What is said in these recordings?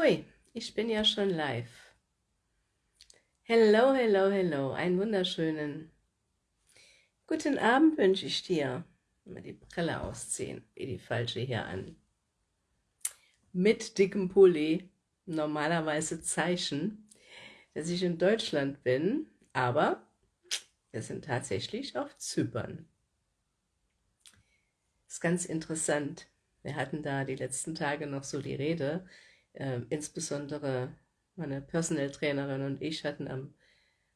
Hui, ich bin ja schon live. Hello, hello, hello, einen wunderschönen guten Abend wünsche ich dir. Mal die Brille ausziehen, wie die falsche hier an. Mit dickem Pulli, normalerweise Zeichen, dass ich in Deutschland bin, aber wir sind tatsächlich auf Zypern. Ist ganz interessant. Wir hatten da die letzten Tage noch so die Rede, äh, insbesondere meine Personal Trainerin und ich hatten am,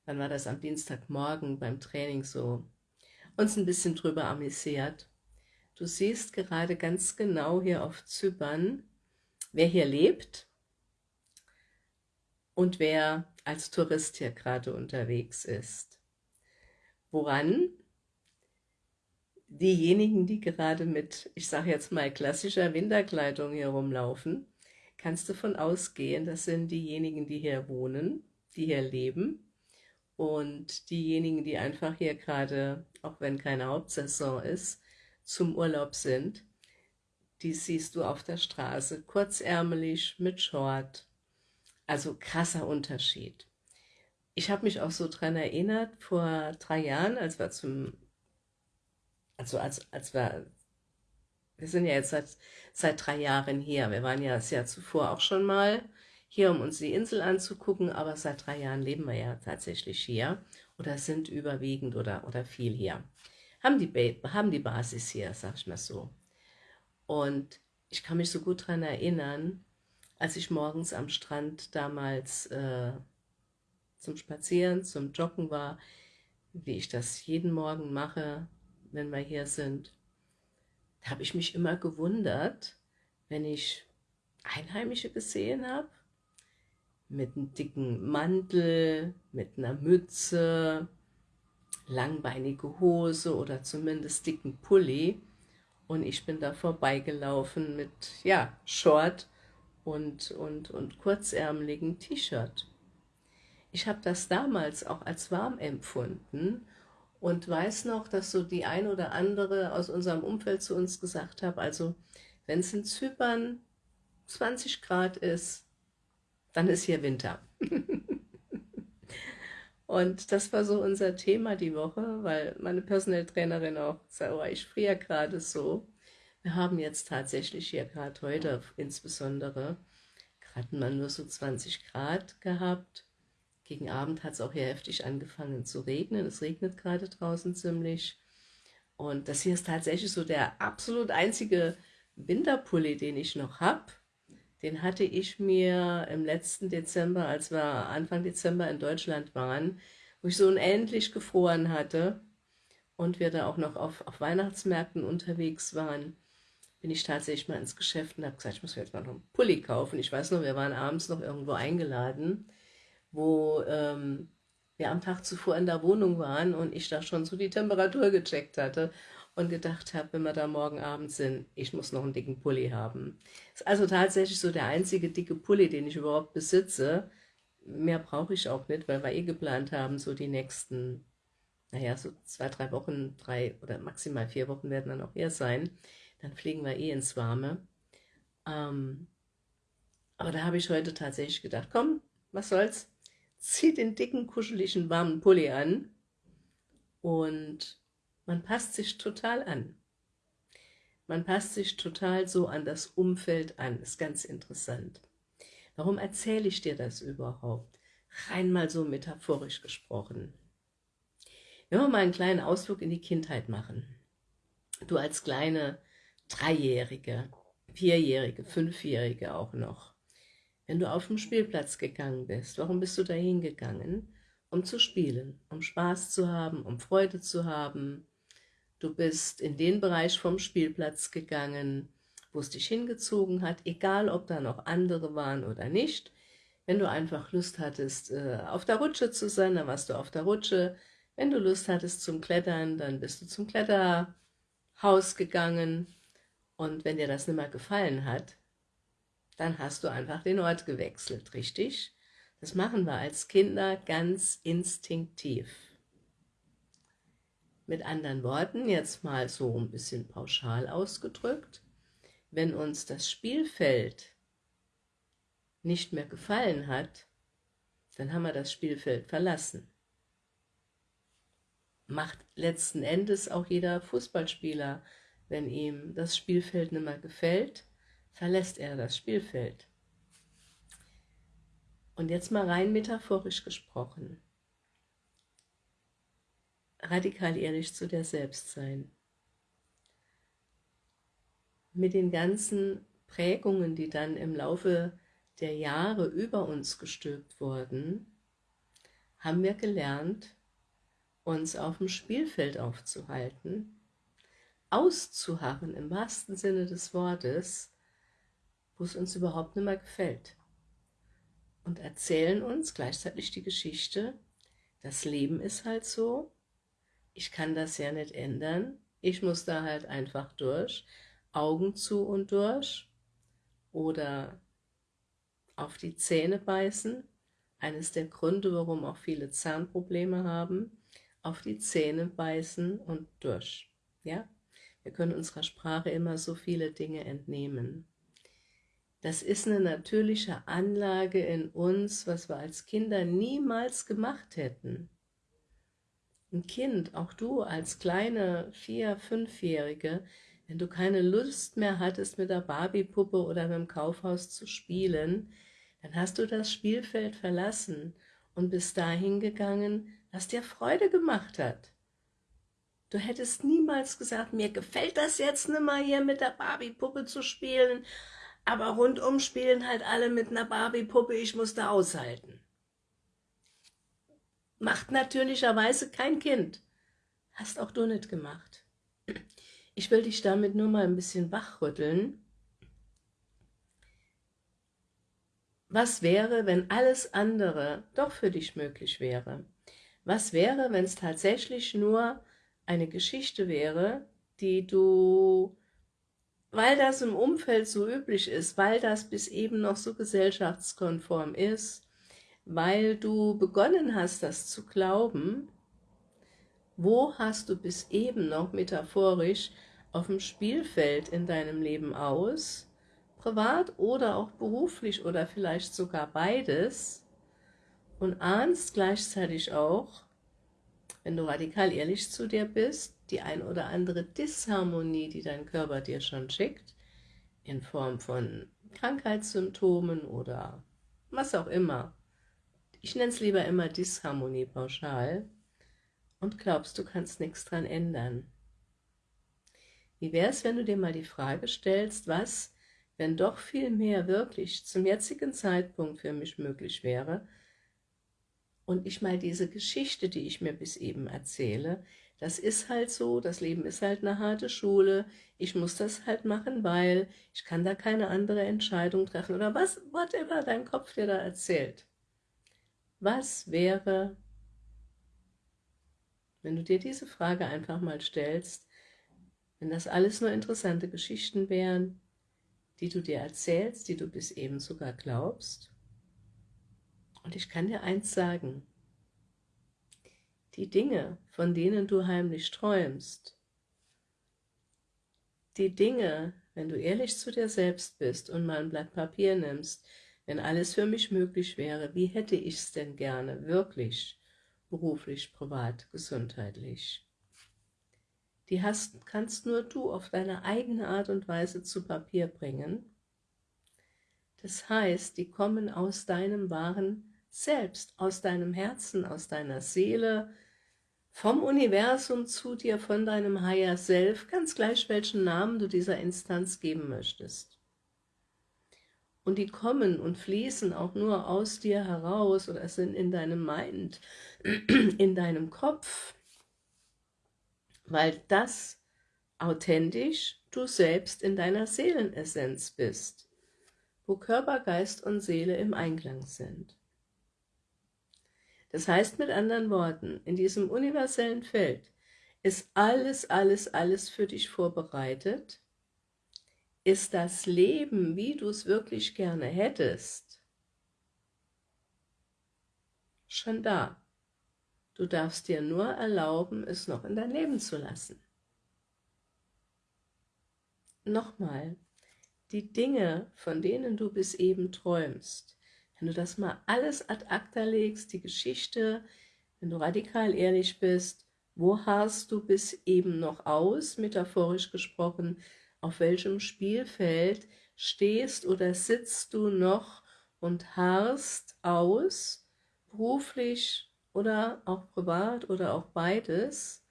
wann war das, am Dienstagmorgen beim Training so uns ein bisschen drüber amüsiert. Du siehst gerade ganz genau hier auf Zypern, wer hier lebt und wer als Tourist hier gerade unterwegs ist. Woran diejenigen, die gerade mit, ich sage jetzt mal, klassischer Winterkleidung hier rumlaufen, kannst du davon ausgehen, das sind diejenigen, die hier wohnen, die hier leben und diejenigen, die einfach hier gerade, auch wenn keine Hauptsaison ist, zum Urlaub sind, die siehst du auf der Straße, kurzärmelig, mit Short, also krasser Unterschied. Ich habe mich auch so dran erinnert, vor drei Jahren, als wir zum, also als, als wir wir sind ja jetzt seit, seit drei Jahren hier. Wir waren ja das Jahr zuvor auch schon mal hier, um uns die Insel anzugucken, aber seit drei Jahren leben wir ja tatsächlich hier oder sind überwiegend oder, oder viel hier. Haben die, haben die Basis hier, sag ich mal so. Und ich kann mich so gut daran erinnern, als ich morgens am Strand damals äh, zum Spazieren, zum Joggen war, wie ich das jeden Morgen mache, wenn wir hier sind da habe ich mich immer gewundert, wenn ich Einheimische gesehen habe, mit einem dicken Mantel, mit einer Mütze, langbeinige Hose oder zumindest dicken Pulli und ich bin da vorbeigelaufen mit, ja, Short und, und, und kurzärmeligen T-Shirt. Ich habe das damals auch als warm empfunden und weiß noch, dass so die ein oder andere aus unserem Umfeld zu uns gesagt hat, also wenn es in Zypern 20 Grad ist, dann ist hier Winter. und das war so unser Thema die Woche, weil meine Personal Trainerin auch sagt, oh, ich friere gerade so. Wir haben jetzt tatsächlich hier gerade heute insbesondere, gerade mal nur so 20 Grad gehabt gegen Abend hat es auch hier heftig angefangen zu regnen. Es regnet gerade draußen ziemlich. Und das hier ist tatsächlich so der absolut einzige Winterpulli, den ich noch habe. Den hatte ich mir im letzten Dezember, als wir Anfang Dezember in Deutschland waren, wo ich so unendlich gefroren hatte und wir da auch noch auf, auf Weihnachtsmärkten unterwegs waren, bin ich tatsächlich mal ins Geschäft und habe gesagt, ich muss mir jetzt mal noch einen Pulli kaufen. Ich weiß noch, wir waren abends noch irgendwo eingeladen wo ähm, wir am Tag zuvor in der Wohnung waren und ich da schon so die Temperatur gecheckt hatte und gedacht habe, wenn wir da morgen Abend sind, ich muss noch einen dicken Pulli haben. Ist also tatsächlich so der einzige dicke Pulli, den ich überhaupt besitze. Mehr brauche ich auch nicht, weil wir eh geplant haben, so die nächsten, naja, so zwei, drei Wochen, drei oder maximal vier Wochen werden dann auch hier sein. Dann fliegen wir eh ins Warme. Ähm, aber da habe ich heute tatsächlich gedacht, komm, was soll's, zieht den dicken, kuscheligen, warmen Pulli an und man passt sich total an. Man passt sich total so an das Umfeld an, ist ganz interessant. Warum erzähle ich dir das überhaupt? Rein mal so metaphorisch gesprochen. Wenn wir mal einen kleinen Ausflug in die Kindheit machen. Du als kleine Dreijährige, Vierjährige, Fünfjährige auch noch. Wenn du auf den Spielplatz gegangen bist, warum bist du dahin gegangen? Um zu spielen, um Spaß zu haben, um Freude zu haben. Du bist in den Bereich vom Spielplatz gegangen, wo es dich hingezogen hat, egal ob da noch andere waren oder nicht. Wenn du einfach Lust hattest, äh, auf der Rutsche zu sein, dann warst du auf der Rutsche. Wenn du Lust hattest zum Klettern, dann bist du zum Kletterhaus gegangen. Und wenn dir das nicht mehr gefallen hat, dann hast du einfach den Ort gewechselt, richtig? Das machen wir als Kinder ganz instinktiv. Mit anderen Worten, jetzt mal so ein bisschen pauschal ausgedrückt, wenn uns das Spielfeld nicht mehr gefallen hat, dann haben wir das Spielfeld verlassen. Macht letzten Endes auch jeder Fußballspieler, wenn ihm das Spielfeld nicht mehr gefällt, verlässt er das Spielfeld. Und jetzt mal rein metaphorisch gesprochen. Radikal ehrlich zu dir selbst sein. Mit den ganzen Prägungen, die dann im Laufe der Jahre über uns gestülpt wurden, haben wir gelernt, uns auf dem Spielfeld aufzuhalten, auszuharren im wahrsten Sinne des Wortes, wo es uns überhaupt nicht mehr gefällt. Und erzählen uns gleichzeitig die Geschichte, das Leben ist halt so, ich kann das ja nicht ändern, ich muss da halt einfach durch, Augen zu und durch oder auf die Zähne beißen, eines der Gründe, warum auch viele Zahnprobleme haben, auf die Zähne beißen und durch. Ja? Wir können unserer Sprache immer so viele Dinge entnehmen. Das ist eine natürliche Anlage in uns, was wir als Kinder niemals gemacht hätten. Ein Kind, auch du als kleine Vier-, Fünfjährige, wenn du keine Lust mehr hattest, mit der Barbie-Puppe oder mit dem Kaufhaus zu spielen, dann hast du das Spielfeld verlassen und bist dahin gegangen, was dir Freude gemacht hat. Du hättest niemals gesagt, mir gefällt das jetzt nicht mal hier mit der Barbie-Puppe zu spielen, aber rundum spielen halt alle mit einer Barbie-Puppe, ich muss da aushalten. Macht natürlicherweise kein Kind. Hast auch du nicht gemacht. Ich will dich damit nur mal ein bisschen wachrütteln. Was wäre, wenn alles andere doch für dich möglich wäre? Was wäre, wenn es tatsächlich nur eine Geschichte wäre, die du weil das im Umfeld so üblich ist, weil das bis eben noch so gesellschaftskonform ist, weil du begonnen hast, das zu glauben, wo hast du bis eben noch metaphorisch auf dem Spielfeld in deinem Leben aus, privat oder auch beruflich oder vielleicht sogar beides, und ahnst gleichzeitig auch, wenn du radikal ehrlich zu dir bist, die ein oder andere Disharmonie, die dein Körper dir schon schickt, in Form von Krankheitssymptomen oder was auch immer. Ich nenne es lieber immer Disharmonie pauschal und glaubst, du kannst nichts dran ändern. Wie wäre es, wenn du dir mal die Frage stellst, was, wenn doch viel mehr wirklich zum jetzigen Zeitpunkt für mich möglich wäre, und ich mal diese Geschichte, die ich mir bis eben erzähle, das ist halt so, das Leben ist halt eine harte Schule, ich muss das halt machen, weil ich kann da keine andere Entscheidung treffen. Oder was, whatever dein Kopf dir da erzählt. Was wäre, wenn du dir diese Frage einfach mal stellst, wenn das alles nur interessante Geschichten wären, die du dir erzählst, die du bis eben sogar glaubst, und ich kann dir eins sagen, die Dinge, von denen du heimlich träumst, die Dinge, wenn du ehrlich zu dir selbst bist und mal ein Blatt Papier nimmst, wenn alles für mich möglich wäre, wie hätte ich es denn gerne, wirklich, beruflich, privat, gesundheitlich? Die hast, kannst nur du auf deine eigene Art und Weise zu Papier bringen. Das heißt, die kommen aus deinem wahren selbst, aus deinem Herzen, aus deiner Seele, vom Universum zu dir, von deinem Higher Self, ganz gleich welchen Namen du dieser Instanz geben möchtest. Und die kommen und fließen auch nur aus dir heraus oder sind in deinem Mind, in deinem Kopf, weil das authentisch du selbst in deiner Seelenessenz bist, wo Körper, Geist und Seele im Einklang sind. Das heißt mit anderen Worten, in diesem universellen Feld ist alles, alles, alles für dich vorbereitet, ist das Leben, wie du es wirklich gerne hättest, schon da. Du darfst dir nur erlauben, es noch in dein Leben zu lassen. Nochmal, die Dinge, von denen du bis eben träumst, Wenn du das mal alles ad acta legst, die Geschichte, wenn du radikal ehrlich bist, wo harrst du bis eben noch aus, metaphorisch gesprochen, auf welchem Spielfeld stehst oder sitzt du noch und harrst aus, beruflich oder auch privat oder auch beides.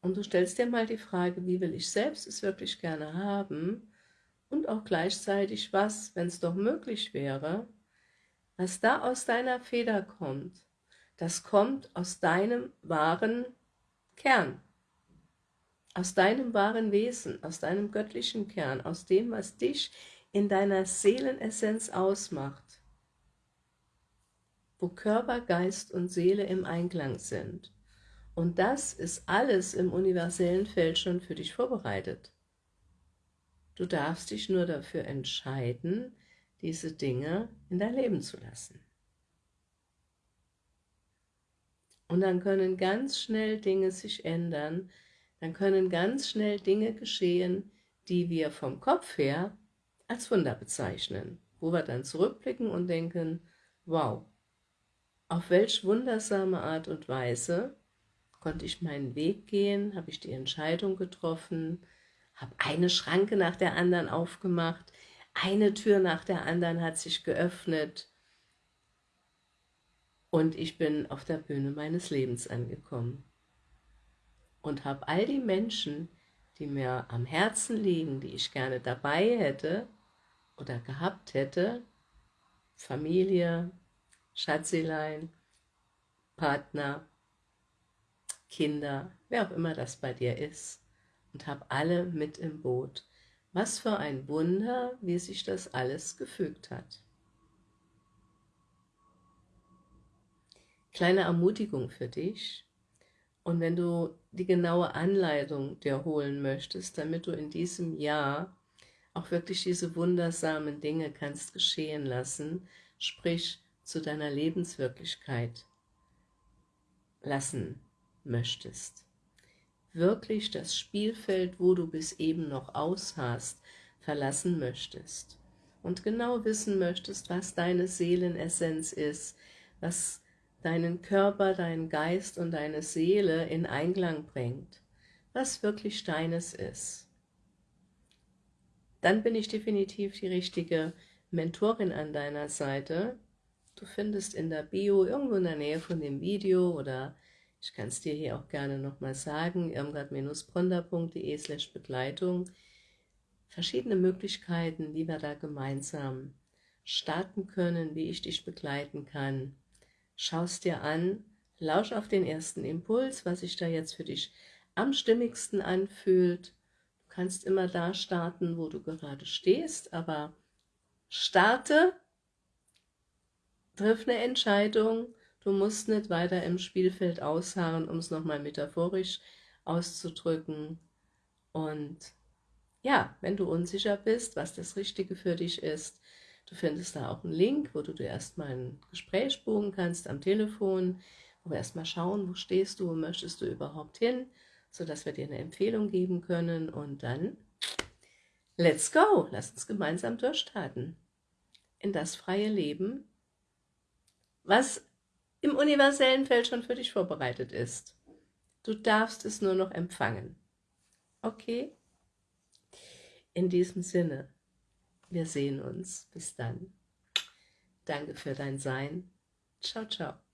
Und du stellst dir mal die Frage, wie will ich selbst es wirklich gerne haben und auch gleichzeitig was, wenn es doch möglich wäre, was da aus deiner Feder kommt, das kommt aus deinem wahren Kern, aus deinem wahren Wesen, aus deinem göttlichen Kern, aus dem, was dich in deiner Seelenessenz ausmacht, wo Körper, Geist und Seele im Einklang sind. Und das ist alles im universellen Feld schon für dich vorbereitet. Du darfst dich nur dafür entscheiden, diese Dinge in dein Leben zu lassen. Und dann können ganz schnell Dinge sich ändern, dann können ganz schnell Dinge geschehen, die wir vom Kopf her als Wunder bezeichnen, wo wir dann zurückblicken und denken, wow, auf welch wundersame Art und Weise konnte ich meinen Weg gehen, habe ich die Entscheidung getroffen, habe eine Schranke nach der anderen aufgemacht, eine Tür nach der anderen hat sich geöffnet und ich bin auf der Bühne meines Lebens angekommen und habe all die Menschen, die mir am Herzen liegen, die ich gerne dabei hätte oder gehabt hätte, Familie, Schatzelein, Partner, Kinder, wer auch immer das bei dir ist, und habe alle mit im Boot. Was für ein Wunder, wie sich das alles gefügt hat. Kleine Ermutigung für dich. Und wenn du die genaue Anleitung dir holen möchtest, damit du in diesem Jahr auch wirklich diese wundersamen Dinge kannst geschehen lassen, sprich zu deiner Lebenswirklichkeit lassen möchtest wirklich das Spielfeld, wo du bis eben noch ausharrst, verlassen möchtest und genau wissen möchtest, was deine Seelenessenz ist, was deinen Körper, deinen Geist und deine Seele in Einklang bringt, was wirklich deines ist. Dann bin ich definitiv die richtige Mentorin an deiner Seite. Du findest in der Bio irgendwo in der Nähe von dem Video oder ich kann es dir hier auch gerne nochmal sagen, irmgard-bronder.de slash Begleitung. Verschiedene Möglichkeiten, wie wir da gemeinsam starten können, wie ich dich begleiten kann. Schau es dir an, lausch auf den ersten Impuls, was sich da jetzt für dich am stimmigsten anfühlt. Du kannst immer da starten, wo du gerade stehst, aber starte, triff eine Entscheidung Du musst nicht weiter im Spielfeld ausharren, um es nochmal metaphorisch auszudrücken. Und ja, wenn du unsicher bist, was das Richtige für dich ist, du findest da auch einen Link, wo du dir erstmal ein Gespräch buchen kannst am Telefon, wo wir erstmal schauen, wo stehst du, wo möchtest du überhaupt hin, sodass wir dir eine Empfehlung geben können. Und dann let's go, lass uns gemeinsam durchstarten. In das freie Leben, was im universellen Feld schon für dich vorbereitet ist. Du darfst es nur noch empfangen. Okay? In diesem Sinne, wir sehen uns. Bis dann. Danke für dein Sein. Ciao, ciao.